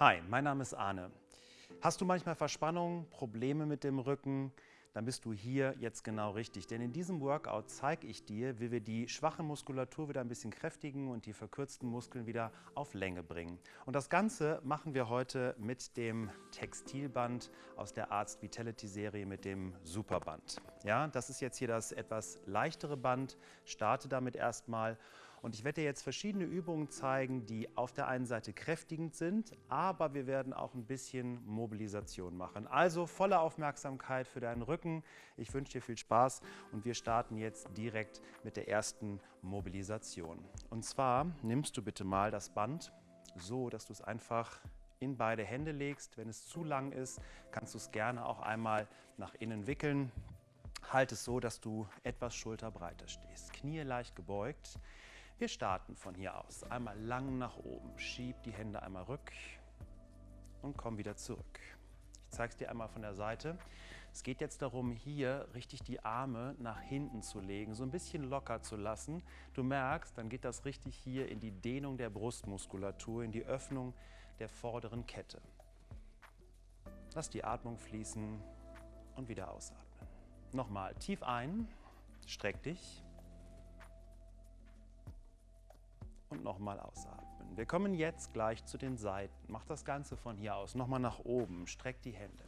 Hi, mein Name ist Arne. Hast du manchmal Verspannungen, Probleme mit dem Rücken? Dann bist du hier jetzt genau richtig. Denn in diesem Workout zeige ich dir, wie wir die schwache Muskulatur wieder ein bisschen kräftigen und die verkürzten Muskeln wieder auf Länge bringen. Und das Ganze machen wir heute mit dem Textilband aus der Arzt Vitality Serie mit dem Superband. Ja, das ist jetzt hier das etwas leichtere Band. Starte damit erstmal und ich werde dir jetzt verschiedene Übungen zeigen, die auf der einen Seite kräftigend sind, aber wir werden auch ein bisschen Mobilisation machen. Also volle Aufmerksamkeit für deinen Rücken. Ich wünsche dir viel Spaß und wir starten jetzt direkt mit der ersten Mobilisation. Und zwar nimmst du bitte mal das Band so, dass du es einfach in beide Hände legst. Wenn es zu lang ist, kannst du es gerne auch einmal nach innen wickeln. Halt es so, dass du etwas schulterbreiter stehst. Knie leicht gebeugt. Wir starten von hier aus. Einmal lang nach oben. Schieb die Hände einmal rück und komm wieder zurück. Ich zeige es dir einmal von der Seite. Es geht jetzt darum, hier richtig die Arme nach hinten zu legen, so ein bisschen locker zu lassen. Du merkst, dann geht das richtig hier in die Dehnung der Brustmuskulatur, in die Öffnung der vorderen Kette. Lass die Atmung fließen und wieder ausatmen. Nochmal tief ein, streck dich. Und nochmal ausatmen. Wir kommen jetzt gleich zu den Seiten. Mach das Ganze von hier aus. Nochmal nach oben. Streck die Hände.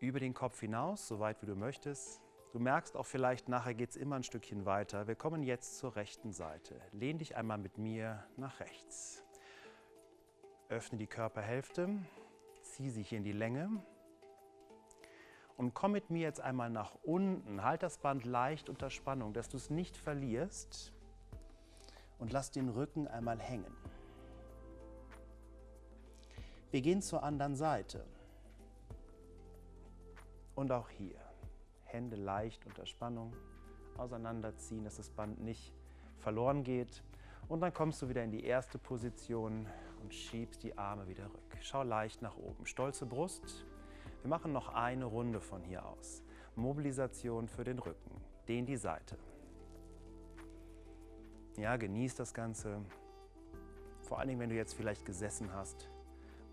Über den Kopf hinaus, so weit wie du möchtest. Du merkst auch vielleicht, nachher geht es immer ein Stückchen weiter. Wir kommen jetzt zur rechten Seite. Lehn dich einmal mit mir nach rechts. Öffne die Körperhälfte, zieh sich in die Länge und komm mit mir jetzt einmal nach unten. Halt das Band leicht unter Spannung, dass du es nicht verlierst und lass den Rücken einmal hängen. Wir gehen zur anderen Seite. Und auch hier. Hände leicht unter Spannung auseinanderziehen, dass das Band nicht verloren geht. Und dann kommst du wieder in die erste Position und schiebst die Arme wieder rück. Schau leicht nach oben. Stolze Brust. Wir machen noch eine Runde von hier aus. Mobilisation für den Rücken. Dehn die Seite. Ja, genieß das Ganze. Vor allen Dingen, wenn du jetzt vielleicht gesessen hast,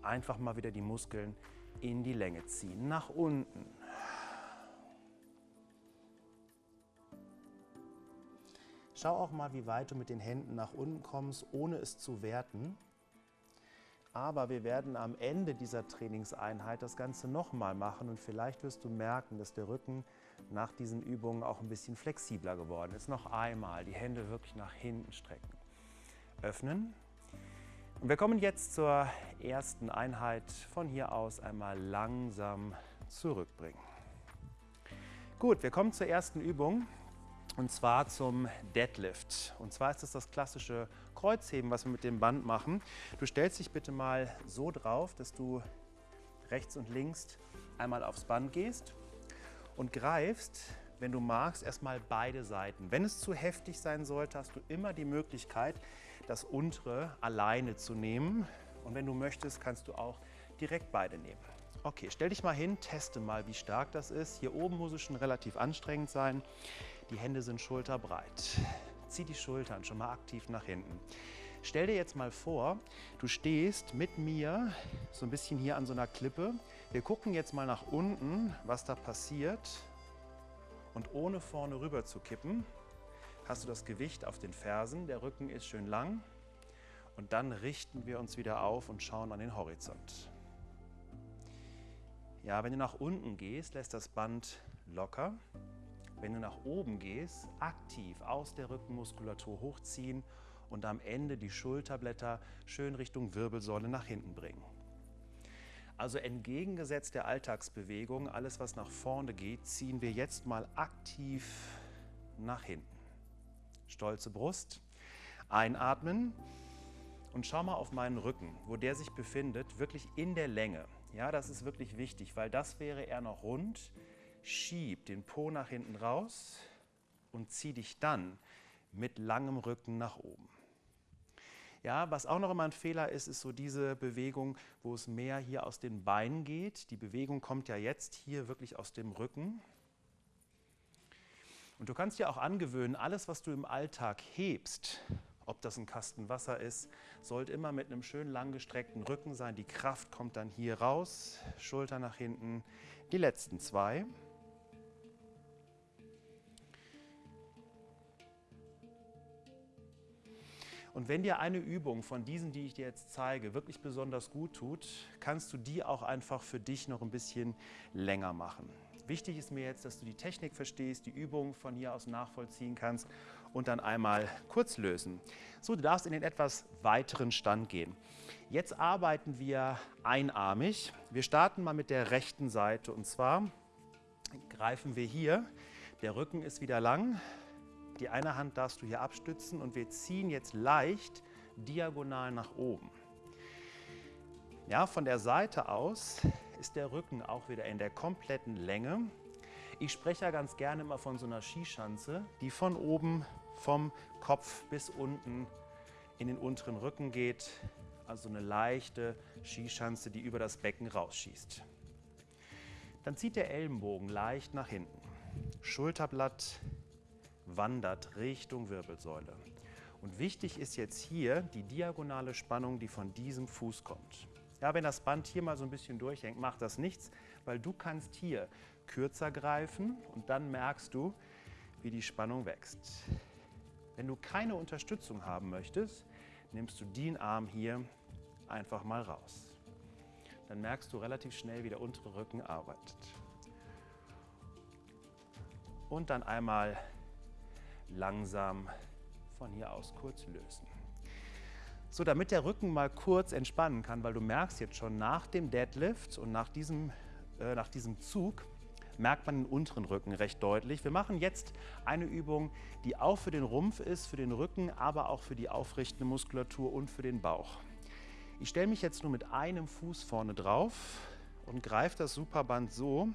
einfach mal wieder die Muskeln in die Länge ziehen, nach unten. Schau auch mal, wie weit du mit den Händen nach unten kommst, ohne es zu werten. Aber wir werden am Ende dieser Trainingseinheit das Ganze nochmal machen und vielleicht wirst du merken, dass der Rücken nach diesen Übungen auch ein bisschen flexibler geworden ist. Noch einmal die Hände wirklich nach hinten strecken. Öffnen. Und wir kommen jetzt zur ersten Einheit. Von hier aus einmal langsam zurückbringen. Gut, wir kommen zur ersten Übung und zwar zum Deadlift. Und zwar ist es das klassische Kreuzheben, was wir mit dem Band machen. Du stellst dich bitte mal so drauf, dass du rechts und links einmal aufs Band gehst und greifst, wenn du magst, erstmal beide Seiten. Wenn es zu heftig sein sollte, hast du immer die Möglichkeit, das untere alleine zu nehmen. Und wenn du möchtest, kannst du auch direkt beide nehmen. Okay, stell dich mal hin, teste mal, wie stark das ist. Hier oben muss es schon relativ anstrengend sein. Die Hände sind schulterbreit. Zieh die Schultern schon mal aktiv nach hinten. Stell dir jetzt mal vor, du stehst mit mir so ein bisschen hier an so einer Klippe. Wir gucken jetzt mal nach unten, was da passiert. Und ohne vorne rüber zu kippen, hast du das Gewicht auf den Fersen. Der Rücken ist schön lang. Und dann richten wir uns wieder auf und schauen an den Horizont. Ja, wenn du nach unten gehst, lässt das Band locker. Wenn du nach oben gehst, aktiv aus der Rückenmuskulatur hochziehen und am Ende die Schulterblätter schön Richtung Wirbelsäule nach hinten bringen. Also entgegengesetzt der Alltagsbewegung, alles was nach vorne geht, ziehen wir jetzt mal aktiv nach hinten. Stolze Brust, einatmen und schau mal auf meinen Rücken, wo der sich befindet, wirklich in der Länge. Ja, das ist wirklich wichtig, weil das wäre eher noch rund. Schieb den Po nach hinten raus und zieh dich dann mit langem Rücken nach oben. Ja, was auch noch immer ein Fehler ist, ist so diese Bewegung, wo es mehr hier aus den Beinen geht. Die Bewegung kommt ja jetzt hier wirklich aus dem Rücken. Und du kannst dir auch angewöhnen, alles, was du im Alltag hebst, ob das ein Kasten Wasser ist, sollte immer mit einem schön langgestreckten Rücken sein. Die Kraft kommt dann hier raus, Schulter nach hinten. Die letzten zwei. Und wenn dir eine Übung von diesen, die ich dir jetzt zeige, wirklich besonders gut tut, kannst du die auch einfach für dich noch ein bisschen länger machen. Wichtig ist mir jetzt, dass du die Technik verstehst, die Übung von hier aus nachvollziehen kannst und dann einmal kurz lösen. So, du darfst in den etwas weiteren Stand gehen. Jetzt arbeiten wir einarmig. Wir starten mal mit der rechten Seite und zwar greifen wir hier. Der Rücken ist wieder lang, die eine Hand darfst du hier abstützen und wir ziehen jetzt leicht diagonal nach oben. Ja, von der Seite aus ist der Rücken auch wieder in der kompletten Länge. Ich spreche ja ganz gerne immer von so einer Skischanze, die von oben vom Kopf bis unten in den unteren Rücken geht. Also eine leichte Skischanze, die über das Becken rausschießt. Dann zieht der Ellenbogen leicht nach hinten. Schulterblatt wandert Richtung Wirbelsäule. Und wichtig ist jetzt hier die diagonale Spannung, die von diesem Fuß kommt. Ja, wenn das Band hier mal so ein bisschen durchhängt, macht das nichts, weil du kannst hier kürzer greifen und dann merkst du, wie die Spannung wächst. Wenn du keine Unterstützung haben möchtest, nimmst du den Arm hier einfach mal raus. Dann merkst du relativ schnell, wie der untere Rücken arbeitet. Und dann einmal langsam von hier aus kurz lösen. So, damit der Rücken mal kurz entspannen kann, weil du merkst jetzt schon nach dem Deadlift und nach diesem, äh, nach diesem Zug, merkt man den unteren Rücken recht deutlich. Wir machen jetzt eine Übung, die auch für den Rumpf ist, für den Rücken, aber auch für die aufrichtende Muskulatur und für den Bauch. Ich stelle mich jetzt nur mit einem Fuß vorne drauf und greife das Superband so,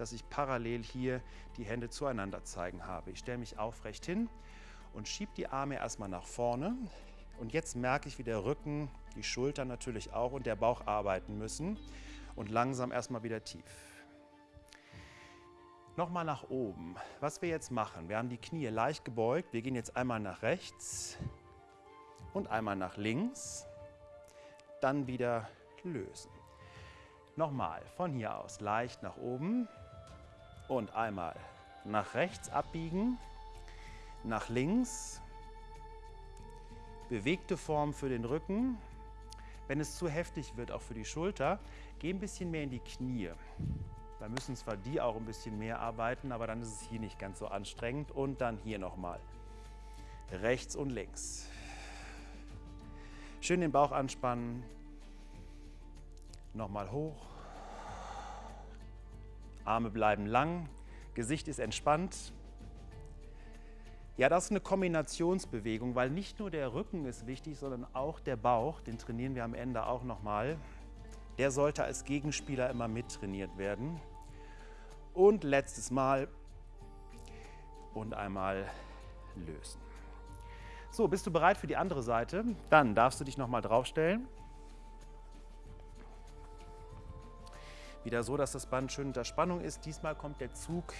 dass ich parallel hier die Hände zueinander zeigen habe. Ich stelle mich aufrecht hin und schiebe die Arme erstmal nach vorne. Und jetzt merke ich, wie der Rücken, die Schultern natürlich auch und der Bauch arbeiten müssen. Und langsam erstmal wieder tief. Nochmal nach oben. Was wir jetzt machen, wir haben die Knie leicht gebeugt. Wir gehen jetzt einmal nach rechts und einmal nach links. Dann wieder lösen. Nochmal von hier aus leicht nach oben und einmal nach rechts abbiegen, nach links, bewegte Form für den Rücken. Wenn es zu heftig wird, auch für die Schulter, geh ein bisschen mehr in die Knie. Da müssen zwar die auch ein bisschen mehr arbeiten, aber dann ist es hier nicht ganz so anstrengend. Und dann hier nochmal. Rechts und links. Schön den Bauch anspannen. Nochmal hoch. Arme bleiben lang, Gesicht ist entspannt. Ja, das ist eine Kombinationsbewegung, weil nicht nur der Rücken ist wichtig, sondern auch der Bauch, den trainieren wir am Ende auch nochmal. Der sollte als Gegenspieler immer mittrainiert werden. Und letztes Mal und einmal lösen. So, bist du bereit für die andere Seite? Dann darfst du dich nochmal draufstellen. Wieder so, dass das Band schön unter Spannung ist. Diesmal kommt der Zug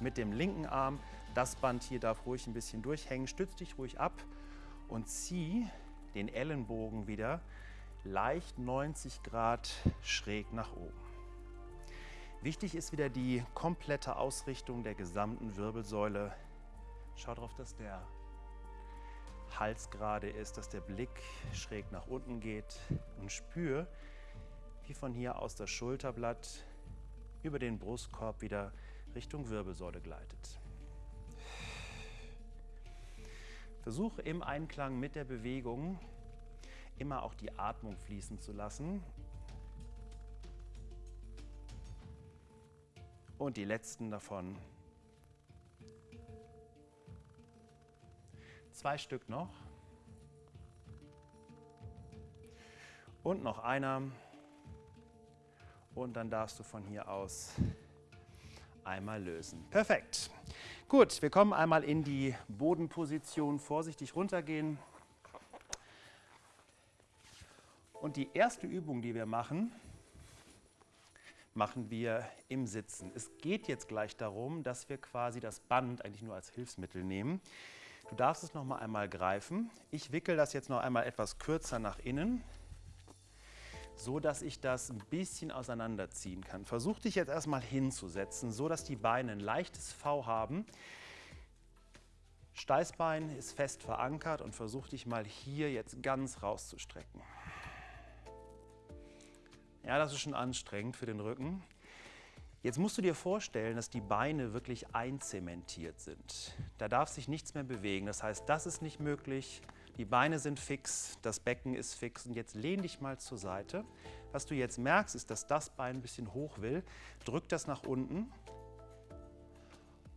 mit dem linken Arm. Das Band hier darf ruhig ein bisschen durchhängen. Stütz dich ruhig ab und zieh den Ellenbogen wieder leicht 90 Grad schräg nach oben. Wichtig ist wieder die komplette Ausrichtung der gesamten Wirbelsäule. Schau darauf, dass der Hals gerade ist, dass der Blick schräg nach unten geht und spür, wie von hier aus das Schulterblatt über den Brustkorb wieder Richtung Wirbelsäule gleitet. Versuche im Einklang mit der Bewegung immer auch die Atmung fließen zu lassen. Und die letzten davon. Zwei Stück noch. Und noch einer. Und dann darfst du von hier aus einmal lösen. Perfekt. Gut, wir kommen einmal in die Bodenposition. Vorsichtig runtergehen. Und die erste Übung, die wir machen, machen wir im Sitzen. Es geht jetzt gleich darum, dass wir quasi das Band eigentlich nur als Hilfsmittel nehmen. Du darfst es noch mal einmal greifen. Ich wickel das jetzt noch einmal etwas kürzer nach innen, so dass ich das ein bisschen auseinanderziehen kann. Versuch dich jetzt erstmal hinzusetzen, so dass die Beine ein leichtes V haben. Steißbein ist fest verankert und versuch dich mal hier jetzt ganz rauszustrecken. Ja, das ist schon anstrengend für den Rücken. Jetzt musst du dir vorstellen, dass die Beine wirklich einzementiert sind. Da darf sich nichts mehr bewegen. Das heißt, das ist nicht möglich. Die Beine sind fix, das Becken ist fix. Und jetzt lehn dich mal zur Seite. Was du jetzt merkst, ist, dass das Bein ein bisschen hoch will. Drück das nach unten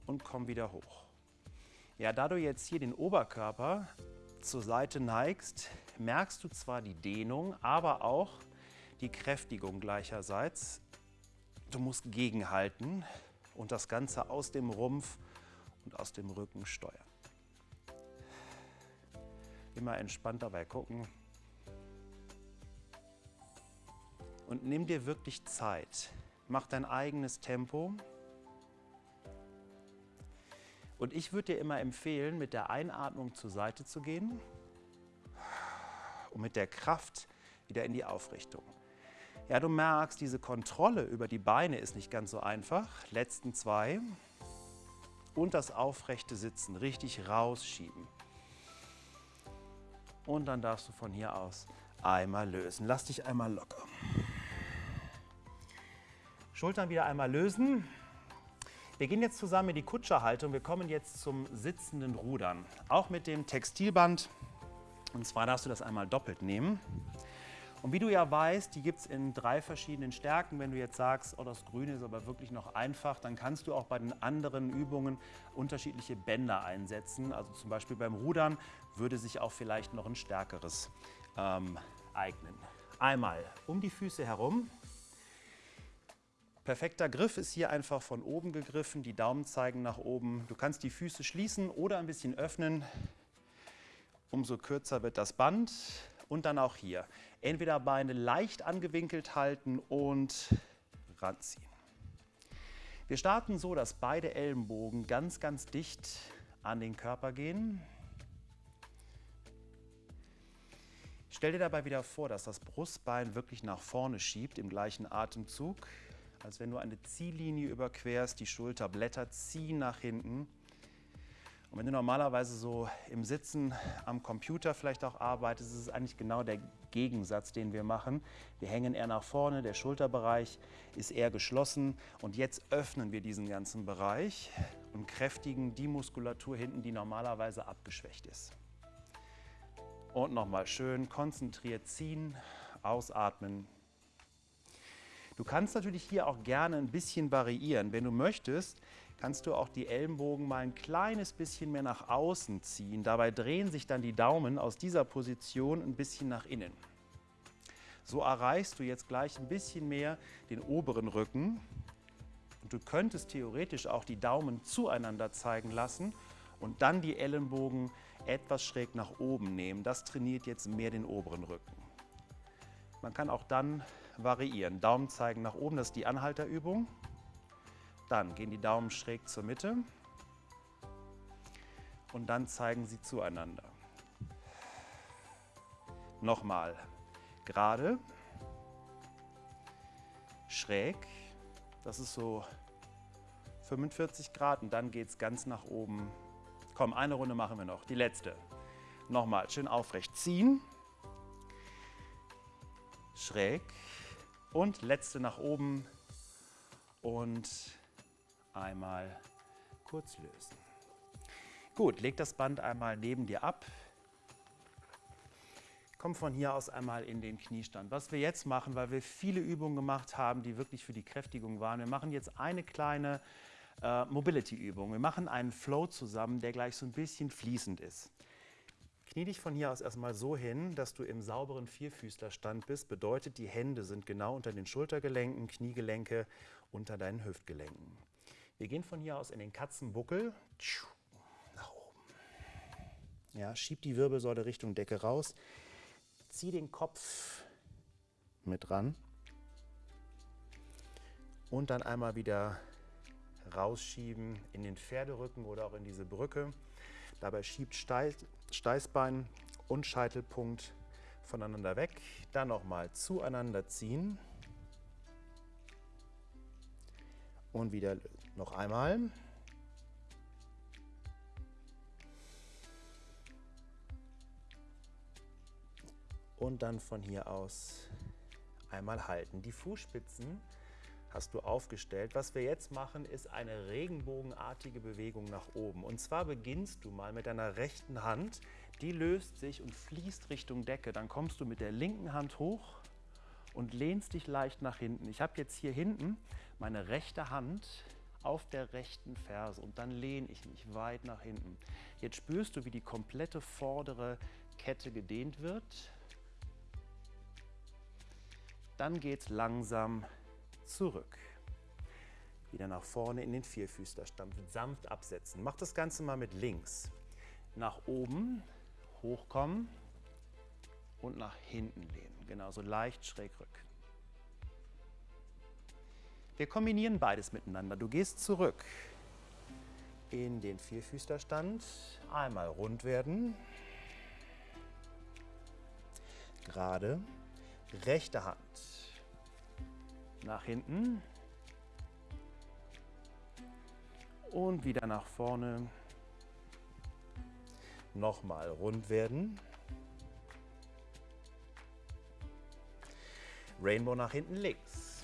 und komm wieder hoch. Ja, da du jetzt hier den Oberkörper zur Seite neigst, merkst du zwar die Dehnung, aber auch die Kräftigung gleicherseits Du musst gegenhalten und das Ganze aus dem Rumpf und aus dem Rücken steuern. Immer entspannt dabei gucken. Und nimm dir wirklich Zeit. Mach dein eigenes Tempo. Und ich würde dir immer empfehlen, mit der Einatmung zur Seite zu gehen und mit der Kraft wieder in die Aufrichtung. Ja, du merkst, diese Kontrolle über die Beine ist nicht ganz so einfach. Letzten zwei. Und das aufrechte Sitzen richtig rausschieben. Und dann darfst du von hier aus einmal lösen. Lass dich einmal locker. Schultern wieder einmal lösen. Wir gehen jetzt zusammen in die Kutscherhaltung. Wir kommen jetzt zum sitzenden Rudern. Auch mit dem Textilband. Und zwar darfst du das einmal doppelt nehmen. Und wie du ja weißt, die gibt es in drei verschiedenen Stärken. Wenn du jetzt sagst, oh, das Grüne ist aber wirklich noch einfach, dann kannst du auch bei den anderen Übungen unterschiedliche Bänder einsetzen. Also zum Beispiel beim Rudern würde sich auch vielleicht noch ein stärkeres ähm, eignen. Einmal um die Füße herum. Perfekter Griff ist hier einfach von oben gegriffen, die Daumen zeigen nach oben. Du kannst die Füße schließen oder ein bisschen öffnen. Umso kürzer wird das Band. Und dann auch hier. Entweder Beine leicht angewinkelt halten und ranziehen. Wir starten so, dass beide Ellenbogen ganz, ganz dicht an den Körper gehen. Stell dir dabei wieder vor, dass das Brustbein wirklich nach vorne schiebt im gleichen Atemzug, als wenn du eine Ziellinie überquerst, die Schulterblätter ziehen nach hinten und wenn du normalerweise so im Sitzen am Computer vielleicht auch arbeitest, ist es eigentlich genau der Gegensatz, den wir machen. Wir hängen eher nach vorne, der Schulterbereich ist eher geschlossen und jetzt öffnen wir diesen ganzen Bereich und kräftigen die Muskulatur hinten, die normalerweise abgeschwächt ist. Und nochmal schön konzentriert ziehen, ausatmen. Du kannst natürlich hier auch gerne ein bisschen variieren. Wenn du möchtest, kannst du auch die Ellenbogen mal ein kleines bisschen mehr nach außen ziehen. Dabei drehen sich dann die Daumen aus dieser Position ein bisschen nach innen. So erreichst du jetzt gleich ein bisschen mehr den oberen Rücken. Und du könntest theoretisch auch die Daumen zueinander zeigen lassen und dann die Ellenbogen etwas schräg nach oben nehmen. Das trainiert jetzt mehr den oberen Rücken. Man kann auch dann variieren. Daumen zeigen nach oben, das ist die Anhalterübung. Dann gehen die Daumen schräg zur Mitte. Und dann zeigen sie zueinander. Nochmal. Gerade, schräg, das ist so 45 Grad. Und dann geht es ganz nach oben. Komm, eine Runde machen wir noch, die letzte. Nochmal, schön aufrecht ziehen, schräg. Und letzte nach oben. Und einmal kurz lösen. Gut, leg das Band einmal neben dir ab. Komm von hier aus einmal in den Kniestand. Was wir jetzt machen, weil wir viele Übungen gemacht haben, die wirklich für die Kräftigung waren, wir machen jetzt eine kleine äh, Mobility-Übung. Wir machen einen Flow zusammen, der gleich so ein bisschen fließend ist. Knie dich von hier aus erstmal so hin, dass du im sauberen Vierfüßlerstand bist. Bedeutet, die Hände sind genau unter den Schultergelenken, Kniegelenke unter deinen Hüftgelenken. Wir gehen von hier aus in den Katzenbuckel. Nach oben. Ja, schieb die Wirbelsäule Richtung Decke raus. Zieh den Kopf mit ran. Und dann einmal wieder rausschieben in den Pferderücken oder auch in diese Brücke. Dabei schiebt Steißbein und Scheitelpunkt voneinander weg. Dann nochmal zueinander ziehen. Und wieder noch einmal. Und dann von hier aus einmal halten. Die Fußspitzen hast du aufgestellt. Was wir jetzt machen, ist eine regenbogenartige Bewegung nach oben. Und zwar beginnst du mal mit deiner rechten Hand, die löst sich und fließt Richtung Decke. Dann kommst du mit der linken Hand hoch und lehnst dich leicht nach hinten. Ich habe jetzt hier hinten meine rechte Hand auf der rechten Ferse und dann lehne ich mich weit nach hinten. Jetzt spürst du, wie die komplette vordere Kette gedehnt wird. Dann geht es langsam zurück. Wieder nach vorne in den Vierfüßlerstand. Sanft absetzen. Mach das Ganze mal mit links. Nach oben, hochkommen und nach hinten lehnen. Genauso leicht schräg rück. Wir kombinieren beides miteinander. Du gehst zurück in den Vierfüßlerstand. Einmal rund werden. Gerade. Rechte Hand nach hinten und wieder nach vorne. Nochmal rund werden. Rainbow nach hinten links.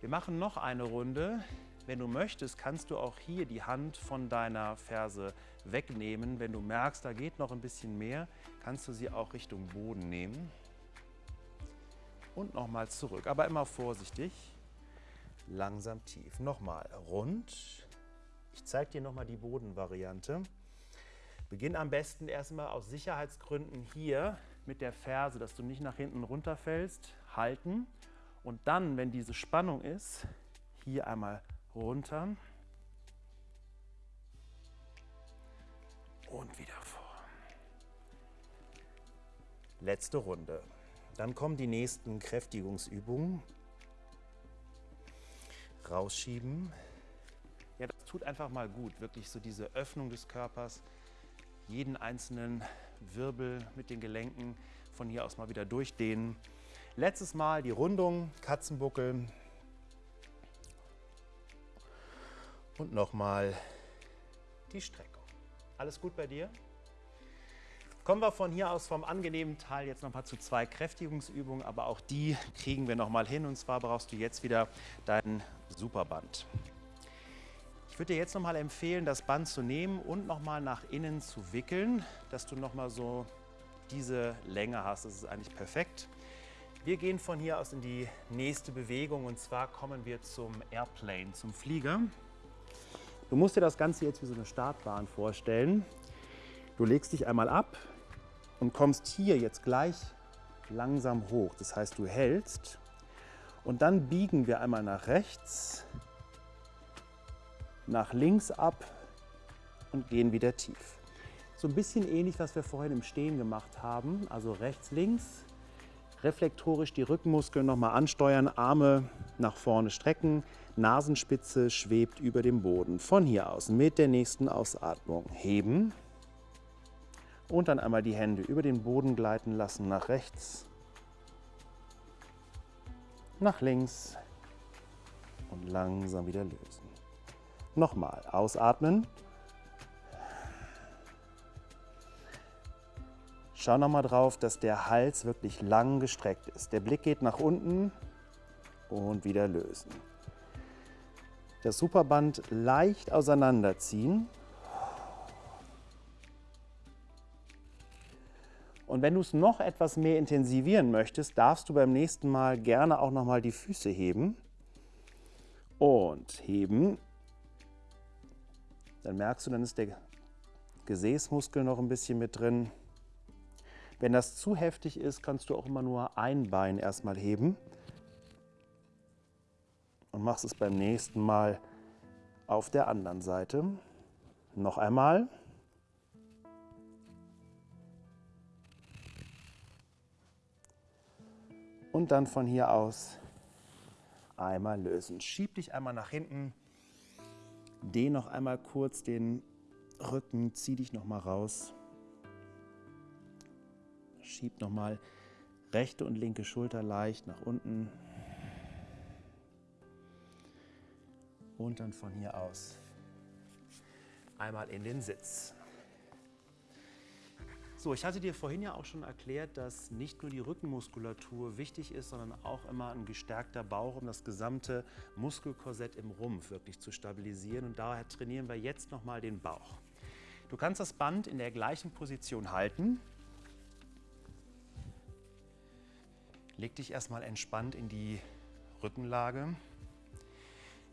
Wir machen noch eine Runde. Wenn du möchtest, kannst du auch hier die Hand von deiner Ferse wegnehmen. Wenn du merkst, da geht noch ein bisschen mehr, kannst du sie auch Richtung Boden nehmen und nochmal zurück. Aber immer vorsichtig, langsam tief. Nochmal rund. Ich zeige dir nochmal die Bodenvariante. Beginn am besten erstmal aus Sicherheitsgründen hier mit der Ferse, dass du nicht nach hinten runterfällst, halten. Und dann, wenn diese Spannung ist, hier einmal runter und wieder vor. Letzte Runde. Dann kommen die nächsten Kräftigungsübungen. Rausschieben. Ja, das tut einfach mal gut, wirklich so diese Öffnung des Körpers, jeden einzelnen Wirbel mit den Gelenken von hier aus mal wieder durchdehnen. Letztes Mal die Rundung, Katzenbuckel. Und nochmal die Streckung. Alles gut bei dir? Kommen wir von hier aus vom angenehmen Teil jetzt nochmal zu zwei Kräftigungsübungen, aber auch die kriegen wir nochmal hin. Und zwar brauchst du jetzt wieder dein Superband. Ich würde dir jetzt nochmal empfehlen, das Band zu nehmen und nochmal nach innen zu wickeln, dass du nochmal so diese Länge hast. Das ist eigentlich perfekt. Wir gehen von hier aus in die nächste Bewegung und zwar kommen wir zum Airplane, zum Flieger. Du musst dir das Ganze jetzt wie so eine Startbahn vorstellen. Du legst dich einmal ab, und kommst hier jetzt gleich langsam hoch. Das heißt, du hältst und dann biegen wir einmal nach rechts, nach links ab und gehen wieder tief. So ein bisschen ähnlich, was wir vorhin im Stehen gemacht haben. Also rechts, links, reflektorisch die Rückenmuskeln nochmal ansteuern, Arme nach vorne strecken, Nasenspitze schwebt über dem Boden. Von hier aus mit der nächsten Ausatmung heben und dann einmal die Hände über den Boden gleiten lassen, nach rechts, nach links und langsam wieder lösen. Nochmal ausatmen. Schau nochmal drauf, dass der Hals wirklich lang gestreckt ist. Der Blick geht nach unten und wieder lösen. Das Superband leicht auseinanderziehen Und wenn du es noch etwas mehr intensivieren möchtest, darfst du beim nächsten Mal gerne auch noch mal die Füße heben. Und heben. Dann merkst du, dann ist der Gesäßmuskel noch ein bisschen mit drin. Wenn das zu heftig ist, kannst du auch immer nur ein Bein erstmal heben. Und machst es beim nächsten Mal auf der anderen Seite. Noch einmal. und dann von hier aus einmal lösen. Schieb dich einmal nach hinten, dehn noch einmal kurz den Rücken, zieh dich nochmal raus. Schieb nochmal rechte und linke Schulter leicht nach unten. Und dann von hier aus einmal in den Sitz. So, ich hatte dir vorhin ja auch schon erklärt, dass nicht nur die Rückenmuskulatur wichtig ist, sondern auch immer ein gestärkter Bauch, um das gesamte Muskelkorsett im Rumpf wirklich zu stabilisieren. Und daher trainieren wir jetzt nochmal den Bauch. Du kannst das Band in der gleichen Position halten. Leg dich erstmal entspannt in die Rückenlage.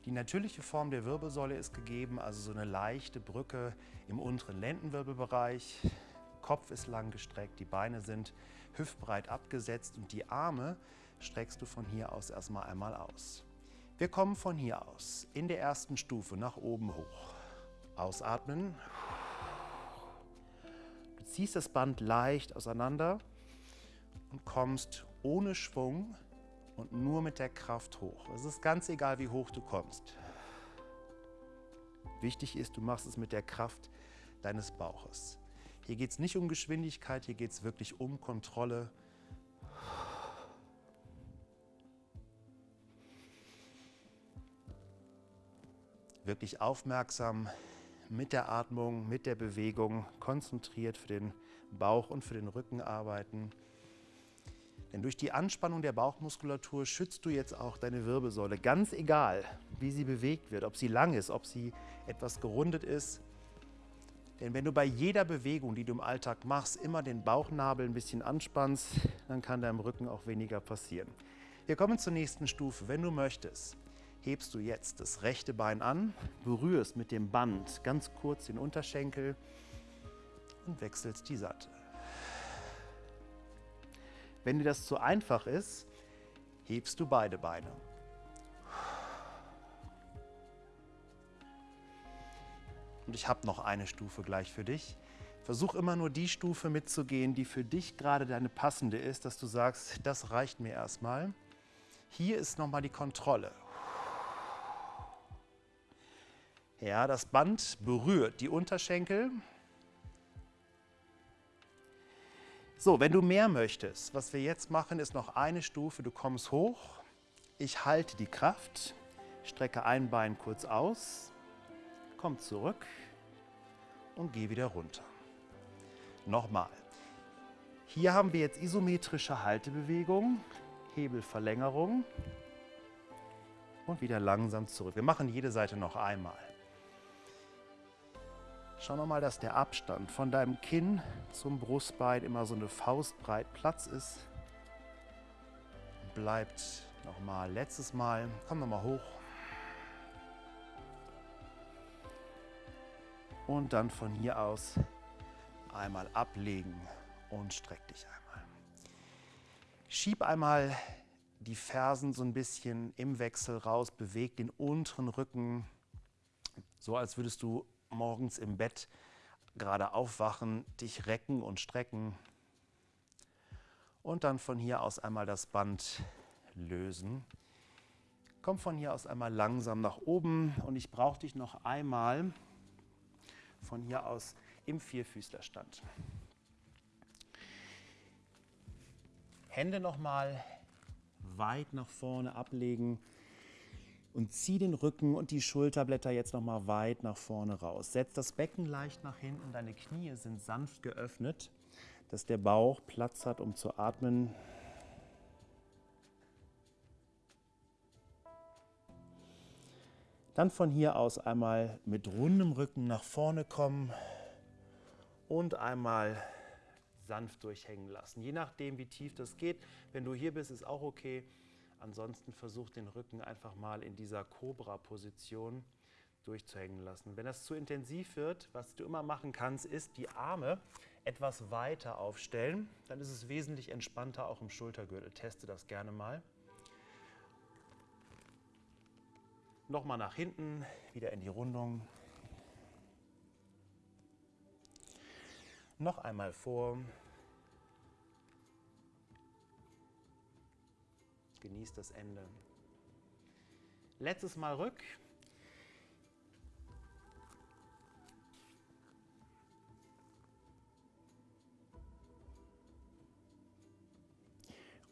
Die natürliche Form der Wirbelsäule ist gegeben, also so eine leichte Brücke im unteren Lendenwirbelbereich. Kopf ist lang gestreckt, die Beine sind hüftbreit abgesetzt und die Arme streckst du von hier aus erstmal einmal aus. Wir kommen von hier aus in der ersten Stufe nach oben hoch. Ausatmen. Du ziehst das Band leicht auseinander und kommst ohne Schwung und nur mit der Kraft hoch. Es ist ganz egal, wie hoch du kommst. Wichtig ist, du machst es mit der Kraft deines Bauches. Hier geht es nicht um Geschwindigkeit, hier geht es wirklich um Kontrolle. Wirklich aufmerksam mit der Atmung, mit der Bewegung, konzentriert für den Bauch und für den Rücken arbeiten. Denn durch die Anspannung der Bauchmuskulatur schützt du jetzt auch deine Wirbelsäule, ganz egal, wie sie bewegt wird, ob sie lang ist, ob sie etwas gerundet ist. Denn wenn du bei jeder Bewegung, die du im Alltag machst, immer den Bauchnabel ein bisschen anspannst, dann kann deinem Rücken auch weniger passieren. Wir kommen zur nächsten Stufe. Wenn du möchtest, hebst du jetzt das rechte Bein an, berührst mit dem Band ganz kurz den Unterschenkel und wechselst die Seite. Wenn dir das zu einfach ist, hebst du beide Beine. Und ich habe noch eine Stufe gleich für dich. Versuch immer nur die Stufe mitzugehen, die für dich gerade deine passende ist, dass du sagst, das reicht mir erstmal. Hier ist nochmal die Kontrolle. Ja, das Band berührt die Unterschenkel. So, wenn du mehr möchtest, was wir jetzt machen, ist noch eine Stufe. Du kommst hoch, ich halte die Kraft, strecke ein Bein kurz aus, komm zurück und geh wieder runter. Nochmal. Hier haben wir jetzt isometrische Haltebewegung, Hebelverlängerung und wieder langsam zurück. Wir machen jede Seite noch einmal. Schau nochmal, dass der Abstand von deinem Kinn zum Brustbein immer so eine Faustbreit Platz ist. Bleibt nochmal letztes Mal. Komm nochmal hoch. Und dann von hier aus einmal ablegen und streck dich einmal. Schieb einmal die Fersen so ein bisschen im Wechsel raus, beweg den unteren Rücken, so als würdest du morgens im Bett gerade aufwachen, dich recken und strecken. Und dann von hier aus einmal das Band lösen. Komm von hier aus einmal langsam nach oben und ich brauche dich noch einmal von hier aus im Vierfüßlerstand. Hände nochmal weit nach vorne ablegen und zieh den Rücken und die Schulterblätter jetzt nochmal weit nach vorne raus. Setz das Becken leicht nach hinten, deine Knie sind sanft geöffnet, dass der Bauch Platz hat, um zu atmen. Dann von hier aus einmal mit rundem Rücken nach vorne kommen und einmal sanft durchhängen lassen. Je nachdem, wie tief das geht. Wenn du hier bist, ist auch okay. Ansonsten versuch den Rücken einfach mal in dieser Cobra-Position durchzuhängen lassen. Wenn das zu intensiv wird, was du immer machen kannst, ist die Arme etwas weiter aufstellen. Dann ist es wesentlich entspannter auch im Schultergürtel. Teste das gerne mal. Nochmal nach hinten, wieder in die Rundung. Noch einmal vor. Genießt das Ende. Letztes Mal rück.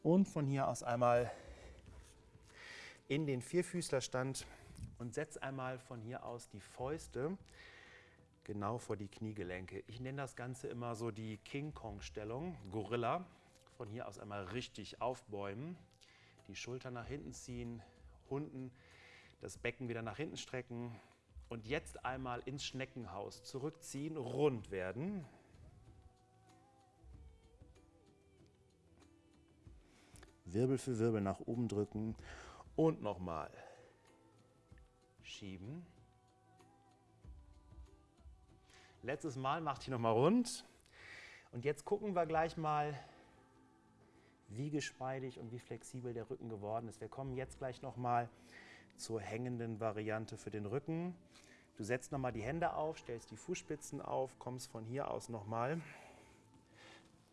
Und von hier aus einmal in den Vierfüßlerstand und setz einmal von hier aus die Fäuste genau vor die Kniegelenke. Ich nenne das Ganze immer so die King Kong-Stellung, Gorilla. Von hier aus einmal richtig aufbäumen die Schultern nach hinten ziehen, Hunden, das Becken wieder nach hinten strecken und jetzt einmal ins Schneckenhaus zurückziehen, rund werden. Wirbel für Wirbel nach oben drücken und nochmal schieben. Letztes Mal macht hier nochmal rund. Und jetzt gucken wir gleich mal, wie geschmeidig und wie flexibel der Rücken geworden ist. Wir kommen jetzt gleich nochmal zur hängenden Variante für den Rücken. Du setzt nochmal die Hände auf, stellst die Fußspitzen auf, kommst von hier aus nochmal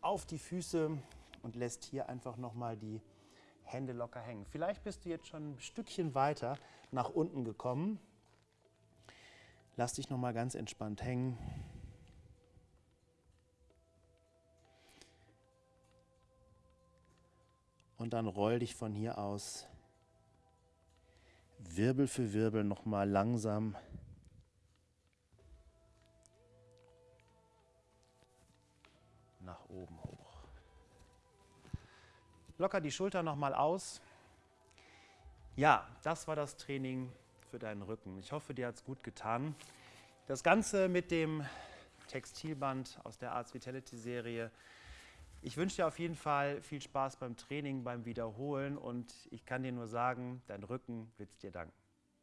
auf die Füße und lässt hier einfach nochmal die Hände locker hängen. Vielleicht bist du jetzt schon ein Stückchen weiter nach unten gekommen. Lass dich nochmal ganz entspannt hängen. Und dann roll dich von hier aus Wirbel für Wirbel nochmal langsam nach oben hoch. Locker die Schulter nochmal aus. Ja, das war das Training für deinen Rücken. Ich hoffe, dir hat es gut getan. Das Ganze mit dem Textilband aus der Arts Vitality Serie. Ich wünsche dir auf jeden Fall viel Spaß beim Training, beim Wiederholen und ich kann dir nur sagen, dein Rücken wird dir danken.